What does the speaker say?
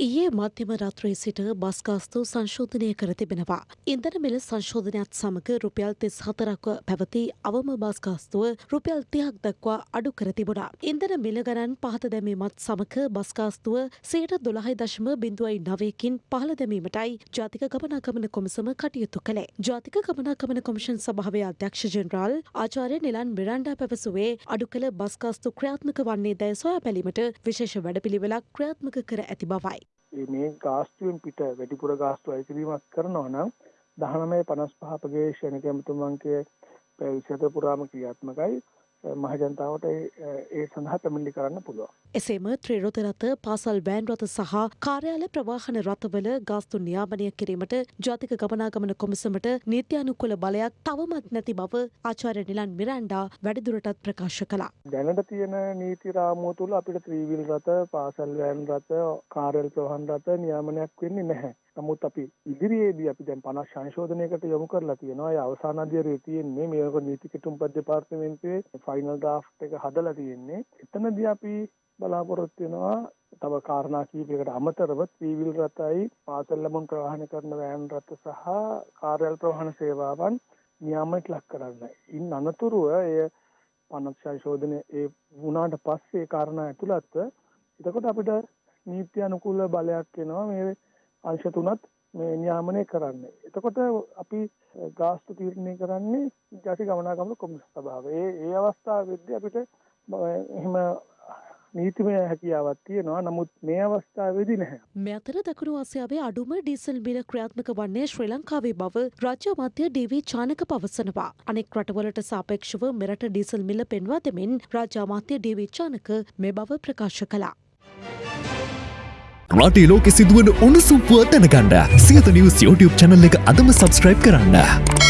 ඊයේ මධ්‍යම රාත්‍රයේ සිට බස් ගාස්තු සංශෝධනය කර තිබෙනවා. ඉන්ධන මිල සංශෝධනයත් සමග රුපියල් තිස් හතරක්ව පැවති අවම බස් ගාස්තුව රුපියල් තිහක් දක්වා අඩු කර තිබුණා. ඉන්ධන මිල ගණන් පහත දැමීමත් සමග බස් ගාස්තුව සයට දොළහයි දශම බිඳුවයි නවයකින් පහළ දැමීමටයි ජාතික ගමනාගමන කොමිසම කටයුතු කළේ. ජාතික ගමනාගමන කොමිෂන් සභාවේ අධ්‍යක්ෂ ජෙනරාල් ආචාර්ය නිලන් මිරණ්ඩා පැවසුවේ අඩු කළ බස් ගාස්තු ක්‍රියාත්මක වන්නේ දැයි සොයා බැලීමට විශේෂ වැඩපිළිවෙලක් ක්‍රියාත්මක කර ඇති බවයි. මේ ගාස්තුවෙන් පිට වැඩිපුර ගාස්තු අයිතිරීමක් කරනවා නම් දහනමය පනස් පහ ප්‍රදේශනක ඇමතුමන්ගේ විසත පුරාම ක්‍රියාත්මකයි. මහජනතාවට ඒ සඳහා පැමිණි කරන්න පුළුවන්. එසේම ත්‍රිරොත රථ පාසල් වෑන් රථ සහ කාර්යාල ප්‍රවාහන රථවල ගාස්තු නියාමනය කිරීමට ජාතික ගමනාගමන කොමිසමට නීත්‍යානුකුල බලයක් තවමත් නැති බව ආචාර්ය නිලන් මිරන්ඩා වැඩිදුරටත් ප්‍රකාශ කළා. දැනට තියෙන නීති රාමුව තුළ අපිට ත්‍රීවිල් රථ පාසල් වෑන් රථ කාර්යල් ප්‍රවාහන රථ නියාමනයක් වෙන්නේ නැහැ. නමුත් අපි ඉදිරියේදී අපි දැන් 50 සංශෝධනයකට යොමු කරලා තියෙනවා. ඒ අවසාන අධ්‍යයනයේ තියෙන්නේ මේක නීති කිටුම්පත් දෙපාර්තමේන්තුවේ ෆයිනල් ඩ්‍රාෆ්ට් එක හදලා තියෙන්නේ. එතනදී අපි බලාපොරොත්තු වෙනවා තව කාරණා කීපයකට අමතරව ත්‍රිවිල් රථයි පාසල් ළමුන් ප්‍රවාහනය කරන වෑන් රථ සහ කාර්යාල ප්‍රවාහන සේවාවන් නියාමයට ලක් කරන්න. ඉන් අනතුරුව එය පනත් සංශෝධනය ඒ වුණාට පස්සේ කාරණා ඇතුළත්ව එතකොට අපිට නීති අනුකූල බලයක් එනවා මේ අංශ තුනත් මේ නියාමනය කරන්නේ. එතකොට අපි ගාස්තු තීරණය කරන්නේ ජාති ගමනාගමන කොමිසම සභාව. ඒ ඒ අවස්ථාවේදී අපිට එහෙම නීතිමය හැකියාවක් තියෙනවා නමුත් මේ අවස්ථාවේදී නැහැ. මේ අතර දකුණු ආසියාවේ අඩුම ඩීසල් මිල ක්‍රියාත්මක වන්නේ ශ්‍රී ලංකාවේ බව රාජ්‍ය අමාත්‍ය ඩීවී චානක පවසනවා. අනෙක් රටවලට සාපේක්ෂව මෙරට ඩීසල් මිල පෙන්වා දෙමින් රාජ්‍ය අමාත්‍ය ඩීවී චානක මේ බව ප්‍රකාශ කළා. රටේ ලෝකෙ සිදුවන උණුසුම්පුව දැනගන්න සියත නිවස් YouTube චැනල් එක අදම සබස්ක්‍රයිබ් කරන්න.